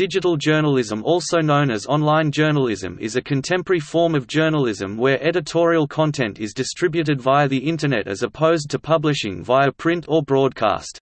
Digital journalism also known as online journalism is a contemporary form of journalism where editorial content is distributed via the Internet as opposed to publishing via print or broadcast.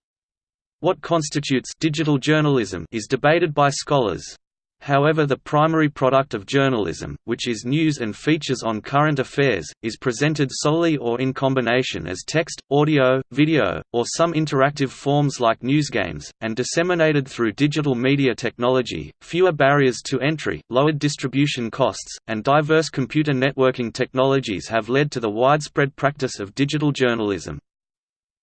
What constitutes digital journalism is debated by scholars. However the primary product of journalism, which is news and features on current affairs, is presented solely or in combination as text, audio, video, or some interactive forms like newsgames, and disseminated through digital media technology. Fewer barriers to entry, lowered distribution costs, and diverse computer networking technologies have led to the widespread practice of digital journalism.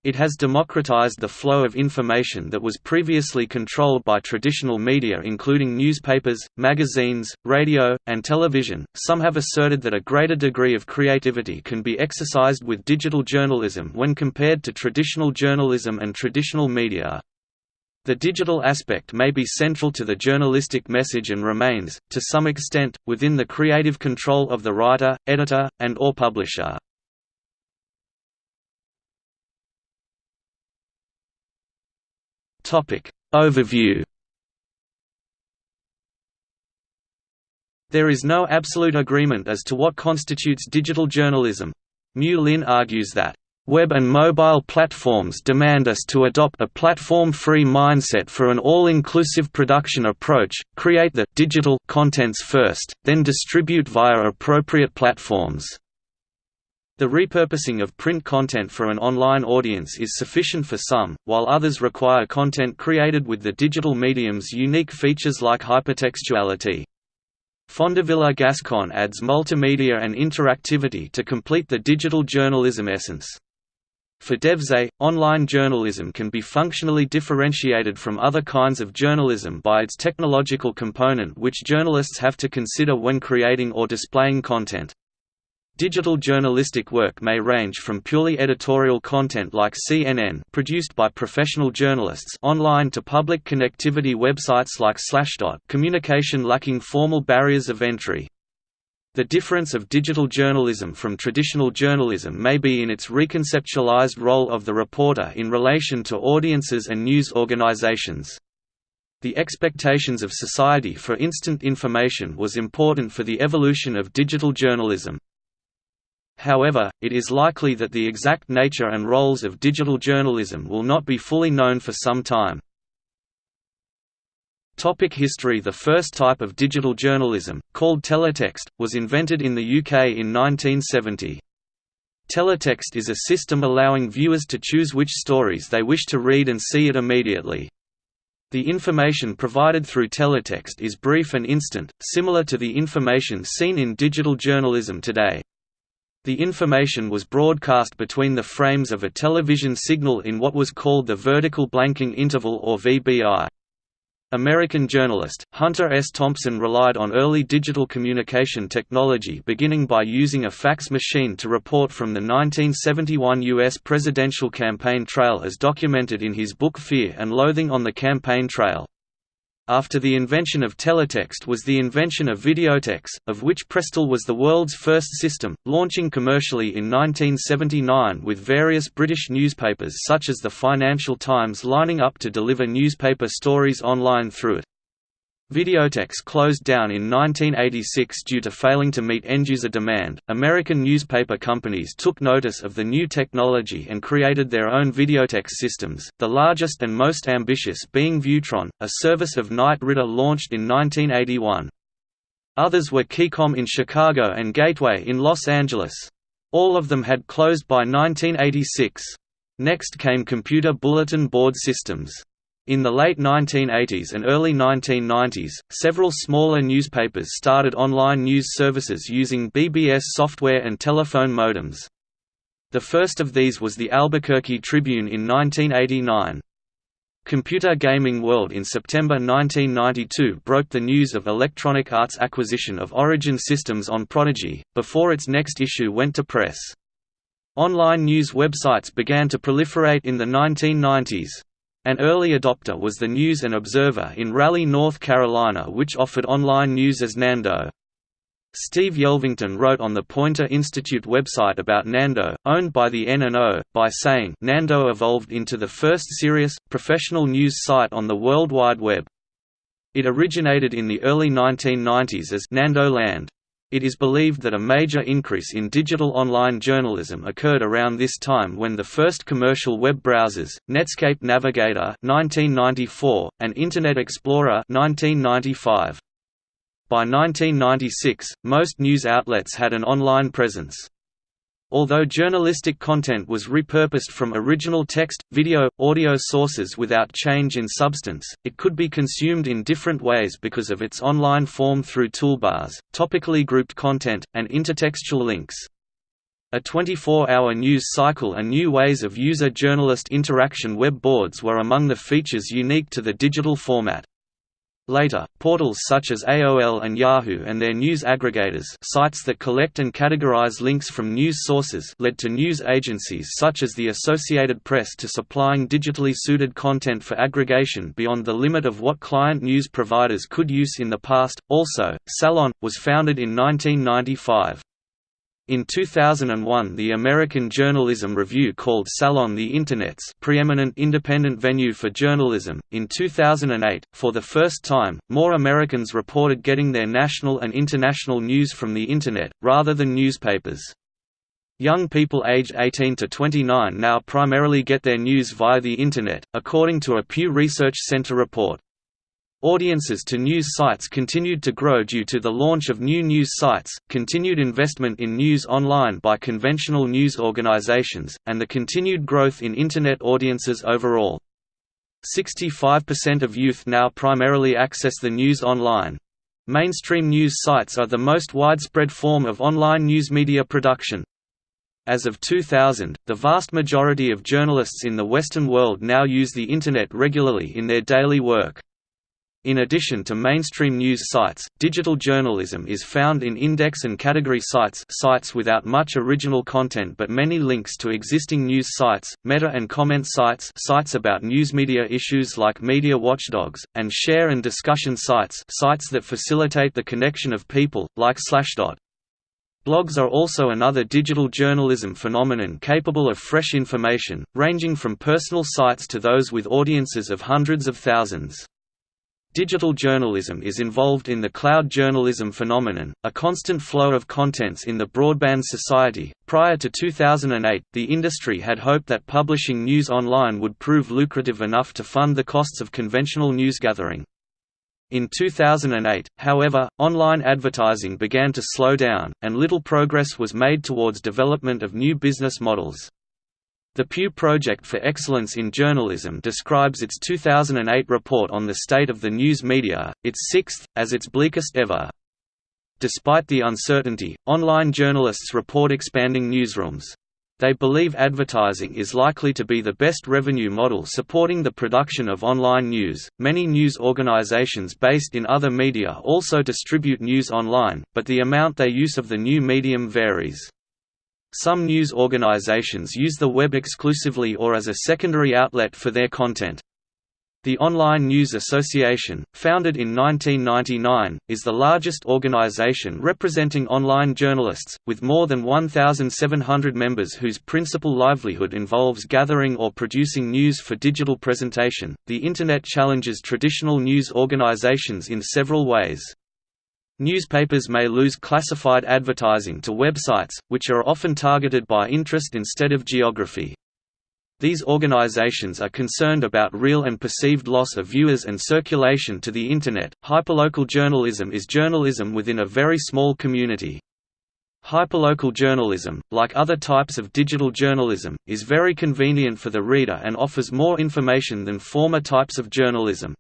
It has democratized the flow of information that was previously controlled by traditional media including newspapers, magazines, radio, and television. Some have asserted that a greater degree of creativity can be exercised with digital journalism when compared to traditional journalism and traditional media. The digital aspect may be central to the journalistic message and remains, to some extent, within the creative control of the writer, editor, and or publisher. Topic Overview There is no absolute agreement as to what constitutes digital journalism. Mu Lin argues that Web and mobile platforms demand us to adopt a platform-free mindset for an all-inclusive production approach, create the digital contents first, then distribute via appropriate platforms. The repurposing of print content for an online audience is sufficient for some, while others require content created with the digital medium's unique features like hypertextuality. Fondevila-Gascon adds multimedia and interactivity to complete the digital journalism essence. For Deuze, online journalism can be functionally differentiated from other kinds of journalism by its technological component which journalists have to consider when creating or displaying content. Digital journalistic work may range from purely editorial content like CNN produced by professional journalists online to public connectivity websites like Slashdot communication lacking formal barriers of entry. The difference of digital journalism from traditional journalism may be in its reconceptualized role of the reporter in relation to audiences and news organizations. The expectations of society for instant information was important for the evolution of digital journalism. However, it is likely that the exact nature and roles of digital journalism will not be fully known for some time. Topic history The first type of digital journalism, called teletext, was invented in the UK in 1970. Teletext is a system allowing viewers to choose which stories they wish to read and see it immediately. The information provided through teletext is brief and instant, similar to the information seen in digital journalism today. The information was broadcast between the frames of a television signal in what was called the vertical blanking interval or VBI. American journalist, Hunter S. Thompson relied on early digital communication technology beginning by using a fax machine to report from the 1971 U.S. presidential campaign trail as documented in his book Fear and Loathing on the Campaign Trail. After the invention of teletext was the invention of videotex, of which Prestel was the world's first system, launching commercially in 1979 with various British newspapers such as the Financial Times lining up to deliver newspaper stories online through it. Videotex closed down in 1986 due to failing to meet end-user demand. American newspaper companies took notice of the new technology and created their own videotex systems, the largest and most ambitious being Viewtron, a service of Knight Ridder launched in 1981. Others were Keycom in Chicago and Gateway in Los Angeles. All of them had closed by 1986. Next came computer bulletin board systems. In the late 1980s and early 1990s, several smaller newspapers started online news services using BBS software and telephone modems. The first of these was the Albuquerque Tribune in 1989. Computer Gaming World in September 1992 broke the news of Electronic Arts' acquisition of Origin Systems on Prodigy, before its next issue went to press. Online news websites began to proliferate in the 1990s. An early adopter was the News and Observer in Raleigh, North Carolina which offered online news as Nando. Steve Yelvington wrote on the Poynter Institute website about Nando, owned by the N&O, by saying Nando evolved into the first serious, professional news site on the World Wide Web. It originated in the early 1990s as Nando Land. It is believed that a major increase in digital online journalism occurred around this time when the first commercial web browsers, Netscape Navigator 1994, and Internet Explorer 1995. By 1996, most news outlets had an online presence. Although journalistic content was repurposed from original text, video, audio sources without change in substance, it could be consumed in different ways because of its online form through toolbars, topically grouped content, and intertextual links. A 24-hour news cycle and new ways of user-journalist interaction web boards were among the features unique to the digital format. Later, portals such as AOL and Yahoo and their news aggregators sites that collect and categorize links from news sources led to news agencies such as the Associated Press to supplying digitally suited content for aggregation beyond the limit of what client news providers could use in the past. Also, Salon was founded in 1995. In 2001 the American Journalism Review called Salon the Internet's preeminent independent venue for journalism. In 2008, for the first time, more Americans reported getting their national and international news from the Internet, rather than newspapers. Young people aged 18 to 29 now primarily get their news via the Internet, according to a Pew Research Center report. Audiences to news sites continued to grow due to the launch of new news sites, continued investment in news online by conventional news organizations, and the continued growth in Internet audiences overall. 65% of youth now primarily access the news online. Mainstream news sites are the most widespread form of online news media production. As of 2000, the vast majority of journalists in the Western world now use the Internet regularly in their daily work. In addition to mainstream news sites, digital journalism is found in index and category sites sites without much original content but many links to existing news sites, meta and comment sites sites about news media issues like media watchdogs, and share and discussion sites sites that facilitate the connection of people, like Slashdot. Blogs are also another digital journalism phenomenon capable of fresh information, ranging from personal sites to those with audiences of hundreds of thousands. Digital journalism is involved in the cloud journalism phenomenon, a constant flow of contents in the broadband society. Prior to 2008, the industry had hoped that publishing news online would prove lucrative enough to fund the costs of conventional news gathering. In 2008, however, online advertising began to slow down, and little progress was made towards development of new business models. The Pew Project for Excellence in Journalism describes its 2008 report on the state of the news media, its sixth, as its bleakest ever. Despite the uncertainty, online journalists report expanding newsrooms. They believe advertising is likely to be the best revenue model supporting the production of online news. Many news organizations based in other media also distribute news online, but the amount they use of the new medium varies. Some news organizations use the web exclusively or as a secondary outlet for their content. The Online News Association, founded in 1999, is the largest organization representing online journalists, with more than 1,700 members whose principal livelihood involves gathering or producing news for digital presentation. The Internet challenges traditional news organizations in several ways. Newspapers may lose classified advertising to websites, which are often targeted by interest instead of geography. These organizations are concerned about real and perceived loss of viewers and circulation to the Internet. Hyperlocal journalism is journalism within a very small community. Hyperlocal journalism, like other types of digital journalism, is very convenient for the reader and offers more information than former types of journalism.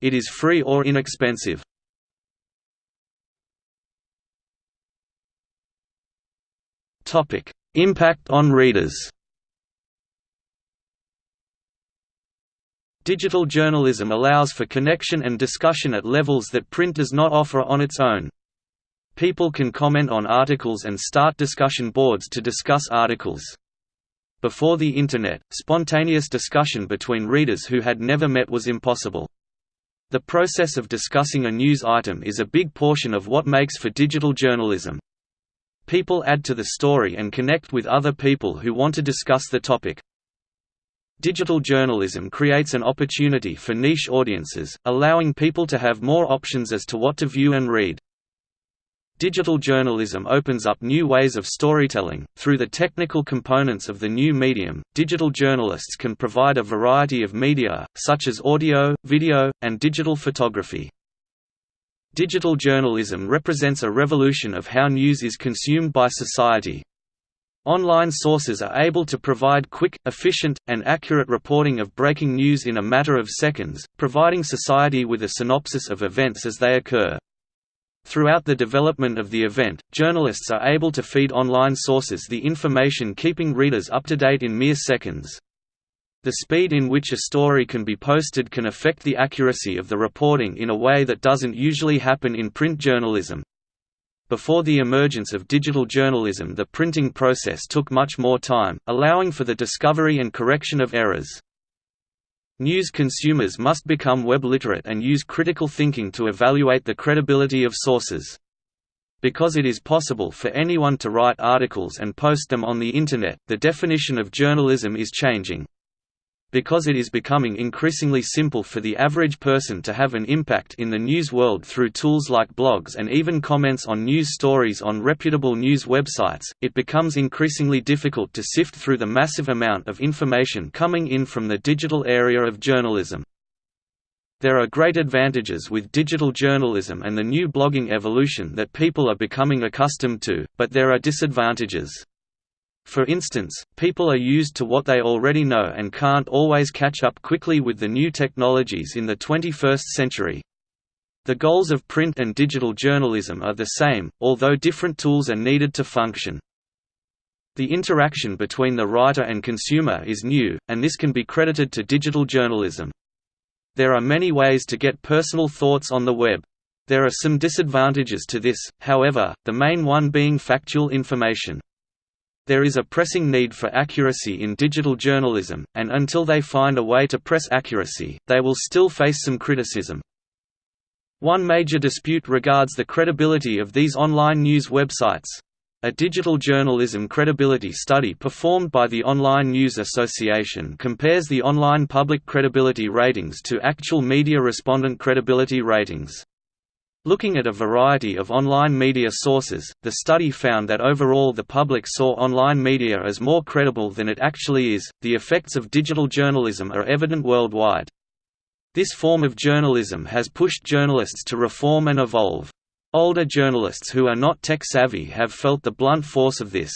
It is free or inexpensive. Topic: Impact on readers. Digital journalism allows for connection and discussion at levels that print does not offer on its own. People can comment on articles and start discussion boards to discuss articles. Before the Internet, spontaneous discussion between readers who had never met was impossible. The process of discussing a news item is a big portion of what makes for digital journalism. People add to the story and connect with other people who want to discuss the topic. Digital journalism creates an opportunity for niche audiences, allowing people to have more options as to what to view and read. Digital journalism opens up new ways of storytelling. Through the technical components of the new medium, digital journalists can provide a variety of media, such as audio, video, and digital photography. Digital journalism represents a revolution of how news is consumed by society. Online sources are able to provide quick, efficient, and accurate reporting of breaking news in a matter of seconds, providing society with a synopsis of events as they occur. Throughout the development of the event, journalists are able to feed online sources the information keeping readers up to date in mere seconds. The speed in which a story can be posted can affect the accuracy of the reporting in a way that doesn't usually happen in print journalism. Before the emergence of digital journalism the printing process took much more time, allowing for the discovery and correction of errors. News consumers must become web literate and use critical thinking to evaluate the credibility of sources. Because it is possible for anyone to write articles and post them on the Internet, the definition of journalism is changing because it is becoming increasingly simple for the average person to have an impact in the news world through tools like blogs and even comments on news stories on reputable news websites, it becomes increasingly difficult to sift through the massive amount of information coming in from the digital area of journalism. There are great advantages with digital journalism and the new blogging evolution that people are becoming accustomed to, but there are disadvantages. For instance, people are used to what they already know and can't always catch up quickly with the new technologies in the 21st century. The goals of print and digital journalism are the same, although different tools are needed to function. The interaction between the writer and consumer is new, and this can be credited to digital journalism. There are many ways to get personal thoughts on the web. There are some disadvantages to this, however, the main one being factual information. There is a pressing need for accuracy in digital journalism, and until they find a way to press accuracy, they will still face some criticism. One major dispute regards the credibility of these online news websites. A digital journalism credibility study performed by the Online News Association compares the online public credibility ratings to actual media respondent credibility ratings. Looking at a variety of online media sources, the study found that overall the public saw online media as more credible than it actually is. The effects of digital journalism are evident worldwide. This form of journalism has pushed journalists to reform and evolve. Older journalists who are not tech-savvy have felt the blunt force of this.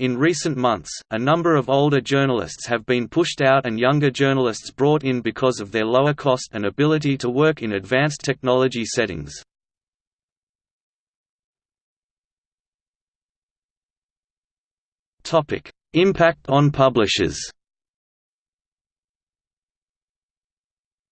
In recent months, a number of older journalists have been pushed out and younger journalists brought in because of their lower cost and ability to work in advanced technology settings. Impact on publishers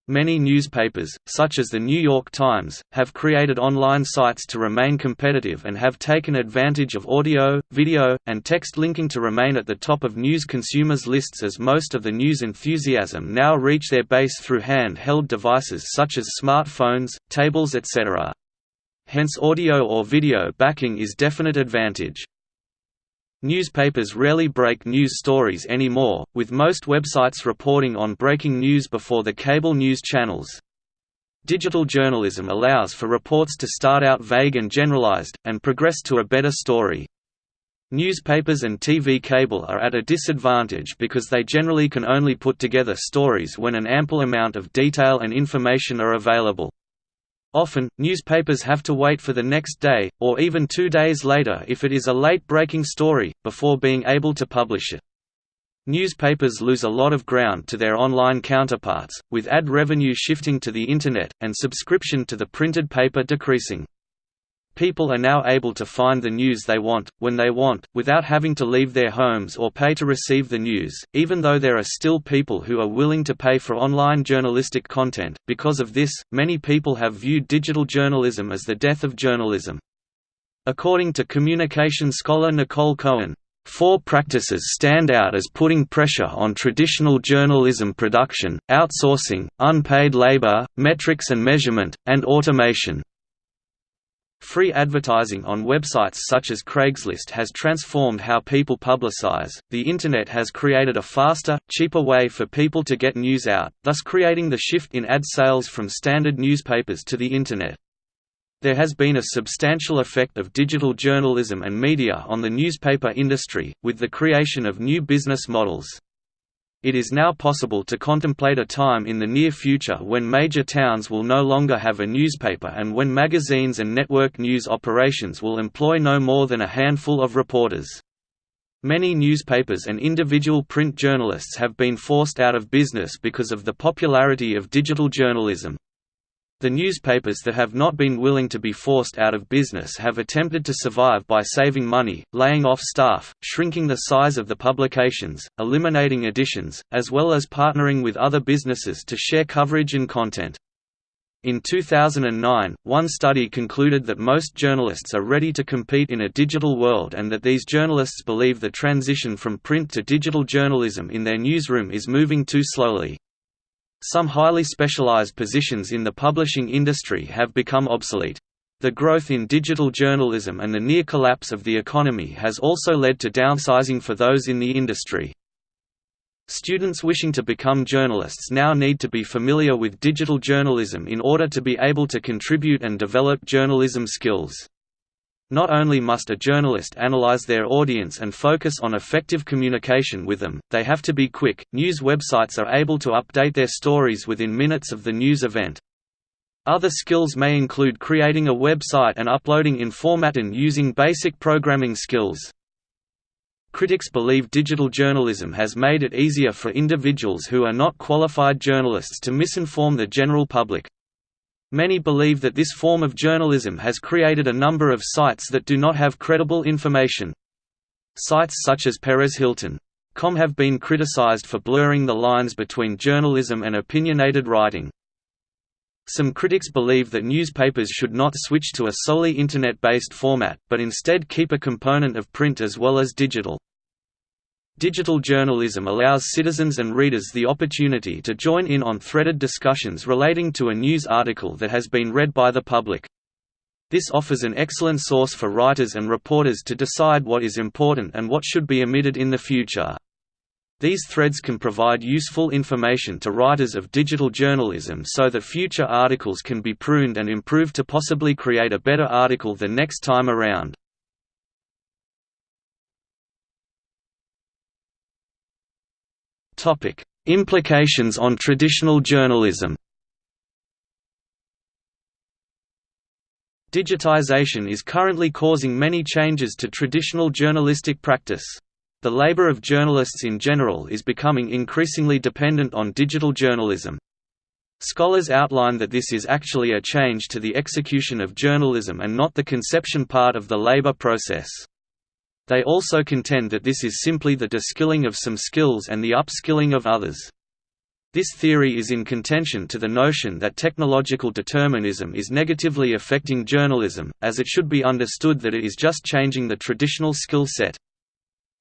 Many newspapers, such as the New York Times, have created online sites to remain competitive and have taken advantage of audio, video, and text linking to remain at the top of news consumers' lists as most of the news enthusiasm now reach their base through hand-held devices such as smartphones, tables etc. Hence audio or video backing is definite advantage. Newspapers rarely break news stories anymore, with most websites reporting on breaking news before the cable news channels. Digital journalism allows for reports to start out vague and generalized, and progress to a better story. Newspapers and TV cable are at a disadvantage because they generally can only put together stories when an ample amount of detail and information are available. Often, newspapers have to wait for the next day, or even two days later if it is a late-breaking story, before being able to publish it. Newspapers lose a lot of ground to their online counterparts, with ad revenue shifting to the Internet, and subscription to the printed paper decreasing. People are now able to find the news they want, when they want, without having to leave their homes or pay to receive the news, even though there are still people who are willing to pay for online journalistic content. Because of this, many people have viewed digital journalism as the death of journalism. According to communication scholar Nicole Cohen, Four practices stand out as putting pressure on traditional journalism production, outsourcing, unpaid labor, metrics and measurement, and automation. Free advertising on websites such as Craigslist has transformed how people publicize. The Internet has created a faster, cheaper way for people to get news out, thus creating the shift in ad sales from standard newspapers to the Internet. There has been a substantial effect of digital journalism and media on the newspaper industry, with the creation of new business models. It is now possible to contemplate a time in the near future when major towns will no longer have a newspaper and when magazines and network news operations will employ no more than a handful of reporters. Many newspapers and individual print journalists have been forced out of business because of the popularity of digital journalism. The newspapers that have not been willing to be forced out of business have attempted to survive by saving money, laying off staff, shrinking the size of the publications, eliminating editions, as well as partnering with other businesses to share coverage and content. In 2009, one study concluded that most journalists are ready to compete in a digital world and that these journalists believe the transition from print to digital journalism in their newsroom is moving too slowly. Some highly specialized positions in the publishing industry have become obsolete. The growth in digital journalism and the near collapse of the economy has also led to downsizing for those in the industry. Students wishing to become journalists now need to be familiar with digital journalism in order to be able to contribute and develop journalism skills. Not only must a journalist analyze their audience and focus on effective communication with them, they have to be quick. News websites are able to update their stories within minutes of the news event. Other skills may include creating a website and uploading in format and using basic programming skills. Critics believe digital journalism has made it easier for individuals who are not qualified journalists to misinform the general public. Many believe that this form of journalism has created a number of sites that do not have credible information. Sites such as PerezHilton.com have been criticized for blurring the lines between journalism and opinionated writing. Some critics believe that newspapers should not switch to a solely Internet-based format, but instead keep a component of print as well as digital. Digital journalism allows citizens and readers the opportunity to join in on threaded discussions relating to a news article that has been read by the public. This offers an excellent source for writers and reporters to decide what is important and what should be omitted in the future. These threads can provide useful information to writers of digital journalism so that future articles can be pruned and improved to possibly create a better article the next time around. Topic: Implications on traditional journalism. Digitization is currently causing many changes to traditional journalistic practice. The labor of journalists in general is becoming increasingly dependent on digital journalism. Scholars outline that this is actually a change to the execution of journalism and not the conception part of the labor process. They also contend that this is simply the deskilling of some skills and the upskilling of others. This theory is in contention to the notion that technological determinism is negatively affecting journalism, as it should be understood that it is just changing the traditional skill set.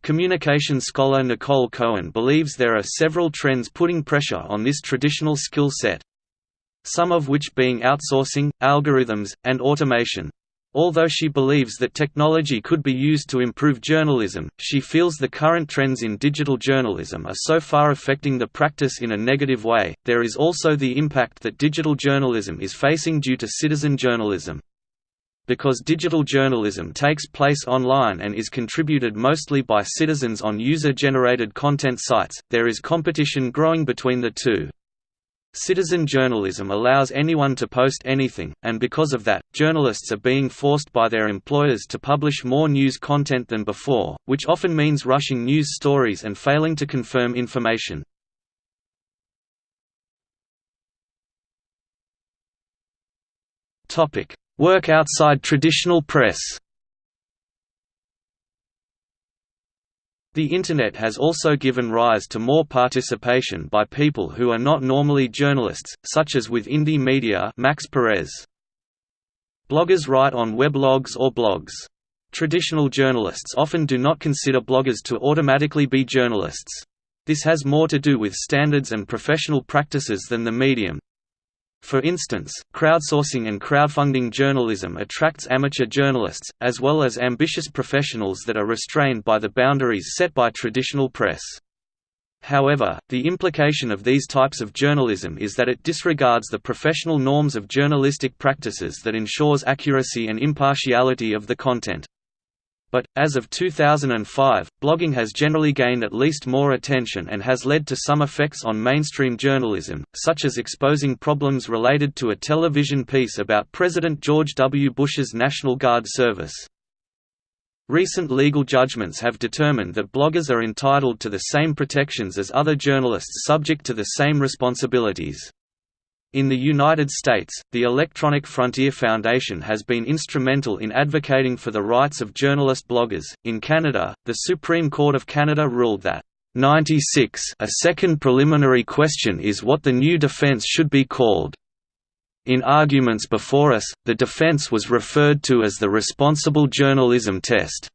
Communication scholar Nicole Cohen believes there are several trends putting pressure on this traditional skill set. Some of which being outsourcing, algorithms, and automation. Although she believes that technology could be used to improve journalism, she feels the current trends in digital journalism are so far affecting the practice in a negative way. There is also the impact that digital journalism is facing due to citizen journalism. Because digital journalism takes place online and is contributed mostly by citizens on user generated content sites, there is competition growing between the two. Citizen journalism allows anyone to post anything, and because of that, journalists are being forced by their employers to publish more news content than before, which often means rushing news stories and failing to confirm information. Work outside traditional press The Internet has also given rise to more participation by people who are not normally journalists, such as with Indymedia Max Perez. Bloggers write on weblogs or blogs. Traditional journalists often do not consider bloggers to automatically be journalists. This has more to do with standards and professional practices than the medium. For instance, crowdsourcing and crowdfunding journalism attracts amateur journalists, as well as ambitious professionals that are restrained by the boundaries set by traditional press. However, the implication of these types of journalism is that it disregards the professional norms of journalistic practices that ensures accuracy and impartiality of the content. But, as of 2005, blogging has generally gained at least more attention and has led to some effects on mainstream journalism, such as exposing problems related to a television piece about President George W. Bush's National Guard service. Recent legal judgments have determined that bloggers are entitled to the same protections as other journalists subject to the same responsibilities. In the United States, the Electronic Frontier Foundation has been instrumental in advocating for the rights of journalist bloggers. In Canada, the Supreme Court of Canada ruled that 96 a second preliminary question is what the new defense should be called. In arguments before us, the defense was referred to as the responsible journalism test.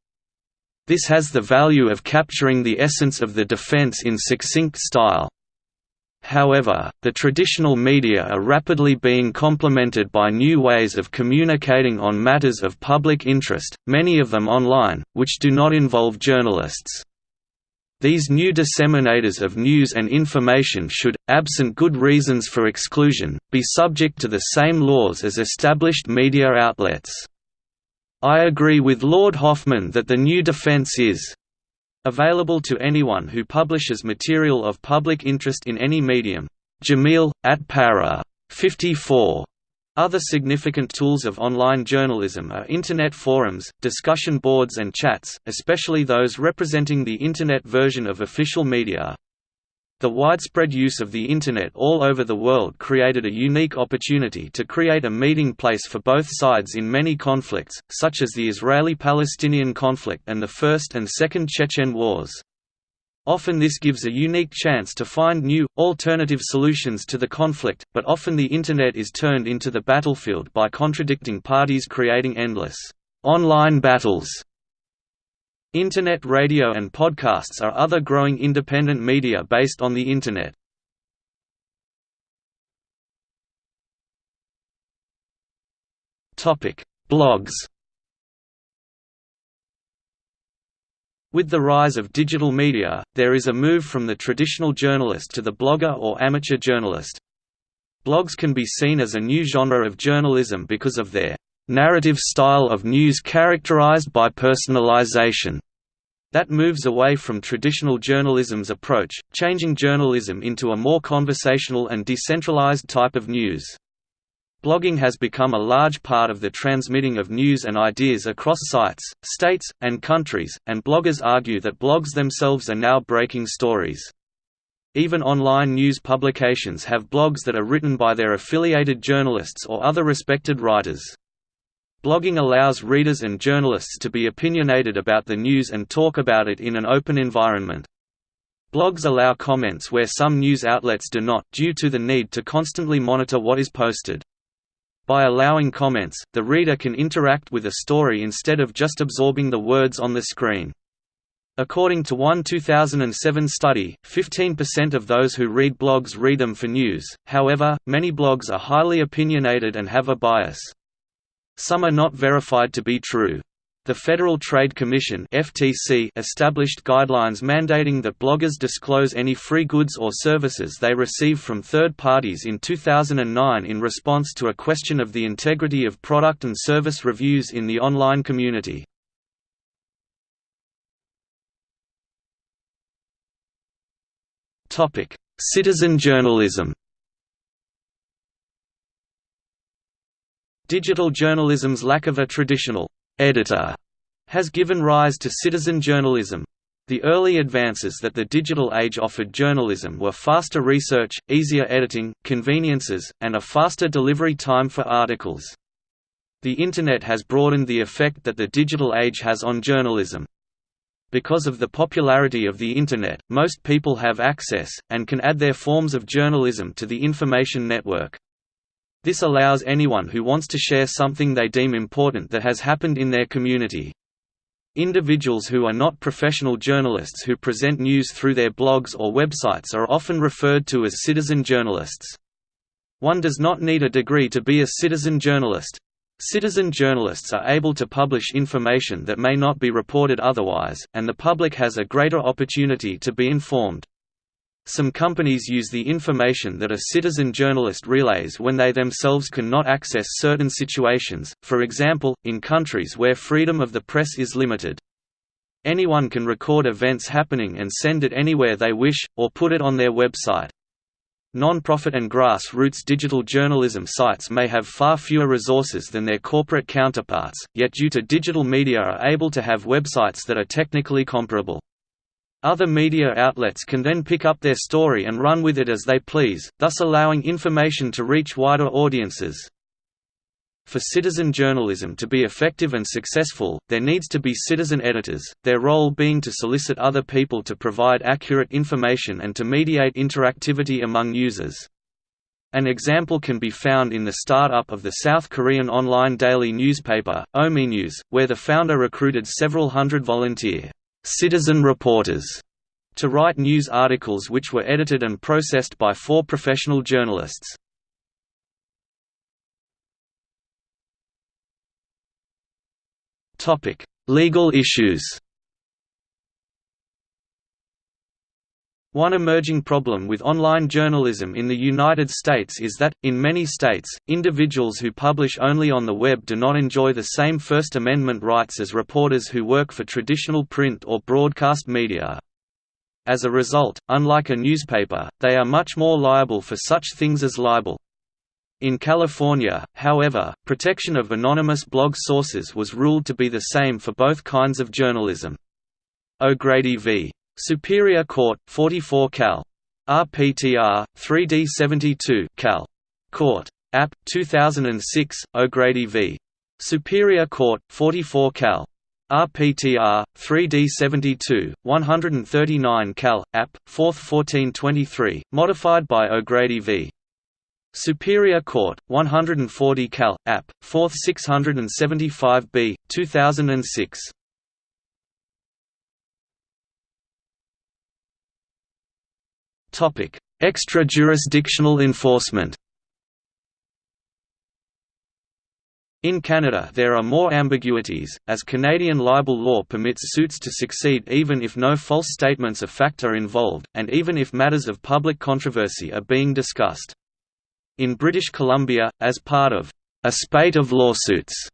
This has the value of capturing the essence of the defense in succinct style, However, the traditional media are rapidly being complemented by new ways of communicating on matters of public interest, many of them online, which do not involve journalists. These new disseminators of news and information should, absent good reasons for exclusion, be subject to the same laws as established media outlets. I agree with Lord Hoffmann that the new defence is Available to anyone who publishes material of public interest in any medium. Jameel, at para. 54. Other significant tools of online journalism are Internet forums, discussion boards and chats, especially those representing the Internet version of official media. The widespread use of the Internet all over the world created a unique opportunity to create a meeting place for both sides in many conflicts, such as the Israeli-Palestinian conflict and the First and Second Chechen Wars. Often this gives a unique chance to find new, alternative solutions to the conflict, but often the Internet is turned into the battlefield by contradicting parties creating endless online battles Internet radio and podcasts are other growing independent media based on the Internet. Blogs With the rise of digital media, there is a move from the traditional journalist to the blogger or amateur journalist. Blogs can be seen as a new genre of journalism because of their narrative style of news characterized by personalization that moves away from traditional journalism's approach, changing journalism into a more conversational and decentralized type of news. Blogging has become a large part of the transmitting of news and ideas across sites, states, and countries, and bloggers argue that blogs themselves are now breaking stories. Even online news publications have blogs that are written by their affiliated journalists or other respected writers. Blogging allows readers and journalists to be opinionated about the news and talk about it in an open environment. Blogs allow comments where some news outlets do not, due to the need to constantly monitor what is posted. By allowing comments, the reader can interact with a story instead of just absorbing the words on the screen. According to one 2007 study, 15% of those who read blogs read them for news, however, many blogs are highly opinionated and have a bias. Some are not verified to be true. The Federal Trade Commission (FTC) established guidelines mandating that bloggers disclose any free goods or services they receive from third parties in 2009 in response to a question of the integrity of product and service reviews in the online community. Topic: Citizen journalism. Digital journalism's lack of a traditional editor has given rise to citizen journalism. The early advances that the digital age offered journalism were faster research, easier editing, conveniences, and a faster delivery time for articles. The Internet has broadened the effect that the digital age has on journalism. Because of the popularity of the Internet, most people have access, and can add their forms of journalism to the information network. This allows anyone who wants to share something they deem important that has happened in their community. Individuals who are not professional journalists who present news through their blogs or websites are often referred to as citizen journalists. One does not need a degree to be a citizen journalist. Citizen journalists are able to publish information that may not be reported otherwise, and the public has a greater opportunity to be informed. Some companies use the information that a citizen journalist relays when they themselves cannot access certain situations, for example, in countries where freedom of the press is limited. Anyone can record events happening and send it anywhere they wish, or put it on their website. Non-profit and grassroots digital journalism sites may have far fewer resources than their corporate counterparts, yet due to digital media are able to have websites that are technically comparable. Other media outlets can then pick up their story and run with it as they please, thus allowing information to reach wider audiences. For citizen journalism to be effective and successful, there needs to be citizen editors, their role being to solicit other people to provide accurate information and to mediate interactivity among users. An example can be found in the start-up of the South Korean online daily newspaper, OhmyNews, where the founder recruited several hundred volunteer citizen reporters to write news articles which were edited and processed by four professional journalists. Legal issues. One emerging problem with online journalism in the United States is that, in many states, individuals who publish only on the web do not enjoy the same First Amendment rights as reporters who work for traditional print or broadcast media. As a result, unlike a newspaper, they are much more liable for such things as libel. In California, however, protection of anonymous blog sources was ruled to be the same for both kinds of journalism. O'Grady v. Superior Court, 44 Cal. RPTR, 3D72 Cal. Court. App. 2006, O'Grady v. Superior Court, 44 Cal. RPTR, 3D72, 139 Cal. App. 4th 1423, modified by O'Grady v. Superior Court, 140 Cal. App. 4th 675b, 2006. Extra-jurisdictional enforcement. In Canada there are more ambiguities, as Canadian libel law permits suits to succeed even if no false statements of fact are involved, and even if matters of public controversy are being discussed. In British Columbia, as part of a spate of lawsuits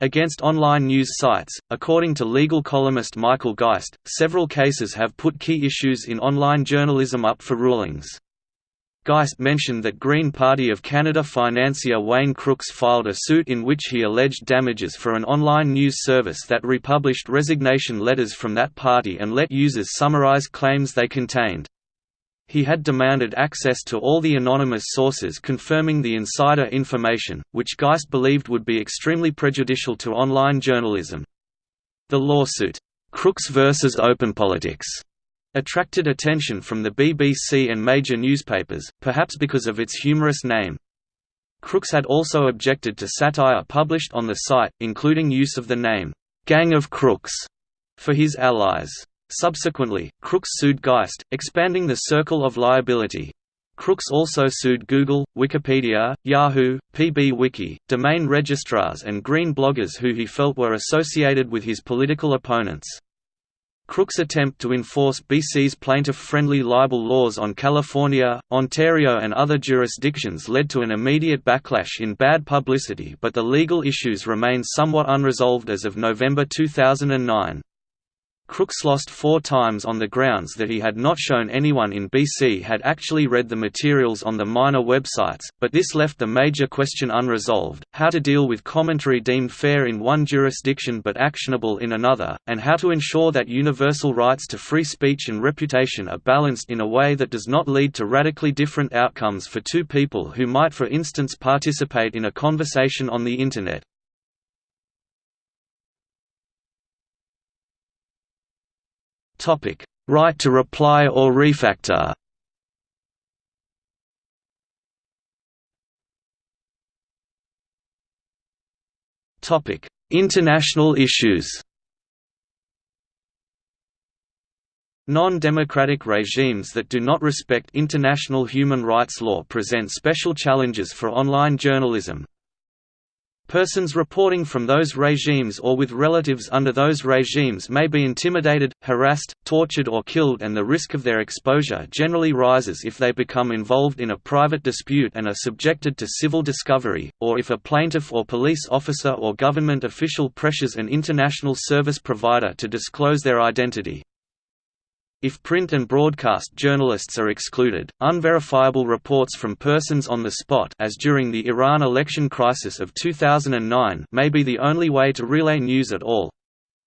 against online news sites, according to legal columnist Michael Geist, several cases have put key issues in online journalism up for rulings. Geist mentioned that Green Party of Canada financier Wayne Crookes filed a suit in which he alleged damages for an online news service that republished resignation letters from that party and let users summarize claims they contained. He had demanded access to all the anonymous sources confirming the insider information, which Geist believed would be extremely prejudicial to online journalism. The lawsuit, Crookes vs. OpenPolitics, attracted attention from the BBC and major newspapers, perhaps because of its humorous name. Crookes had also objected to satire published on the site, including use of the name, Gang of Crooks, for his allies. Subsequently, Crookes sued Geist, expanding the circle of liability. Crookes also sued Google, Wikipedia, Yahoo, PBWiki, domain registrars and green bloggers who he felt were associated with his political opponents. Crookes' attempt to enforce BC's plaintiff-friendly libel laws on California, Ontario and other jurisdictions led to an immediate backlash in bad publicity but the legal issues remain somewhat unresolved as of November 2009. Crookes lost four times on the grounds that he had not shown anyone in BC had actually read the materials on the minor websites, but this left the major question unresolved, how to deal with commentary deemed fair in one jurisdiction but actionable in another, and how to ensure that universal rights to free speech and reputation are balanced in a way that does not lead to radically different outcomes for two people who might for instance participate in a conversation on the Internet. Topic: Right to reply or refactor. Topic: International issues. Non-democratic regimes that do not respect international human rights law present special challenges for online journalism. Persons reporting from those regimes or with relatives under those regimes may be intimidated, harassed, tortured or killed and the risk of their exposure generally rises if they become involved in a private dispute and are subjected to civil discovery, or if a plaintiff or police officer or government official pressures an international service provider to disclose their identity. If print and broadcast journalists are excluded, unverifiable reports from persons on the spot as during the Iran election crisis of 2009 may be the only way to relay news at all.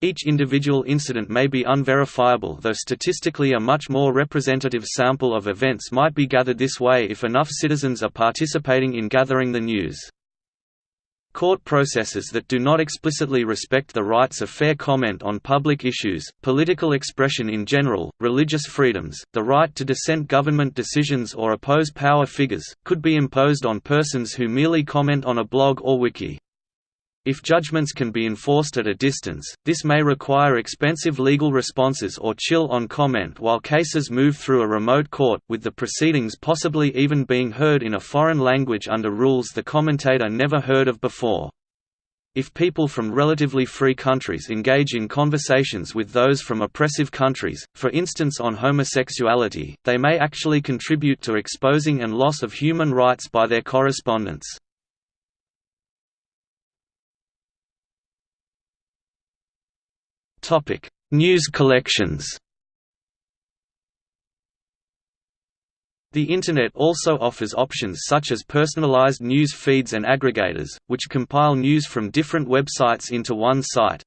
Each individual incident may be unverifiable though statistically a much more representative sample of events might be gathered this way if enough citizens are participating in gathering the news. Court processes that do not explicitly respect the rights of fair comment on public issues, political expression in general, religious freedoms, the right to dissent government decisions or oppose power figures, could be imposed on persons who merely comment on a blog or wiki. If judgments can be enforced at a distance, this may require expensive legal responses or chill on comment while cases move through a remote court, with the proceedings possibly even being heard in a foreign language under rules the commentator never heard of before. If people from relatively free countries engage in conversations with those from oppressive countries, for instance on homosexuality, they may actually contribute to exposing and loss of human rights by their correspondence. Topic: News collections. The Internet also offers options such as personalized news feeds and aggregators, which compile news from different websites into one site.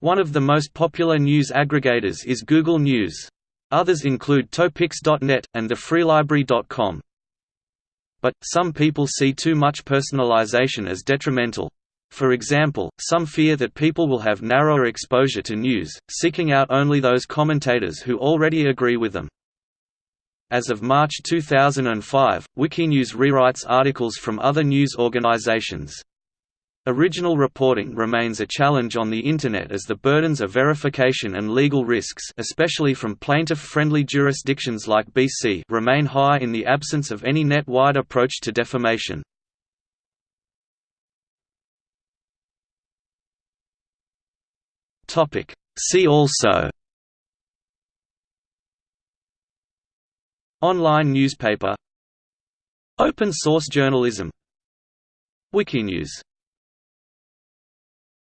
One of the most popular news aggregators is Google News. Others include Topix.net, and thefreelibrary.com. But, some people see too much personalization as detrimental. For example, some fear that people will have narrower exposure to news, seeking out only those commentators who already agree with them. As of March 2005, Wikinews rewrites articles from other news organizations. Original reporting remains a challenge on the Internet as the burdens of verification and legal risks especially from plaintiff-friendly jurisdictions like BC remain high in the absence of any net-wide approach to defamation. Topic. See also Online newspaper Open source journalism Wikinews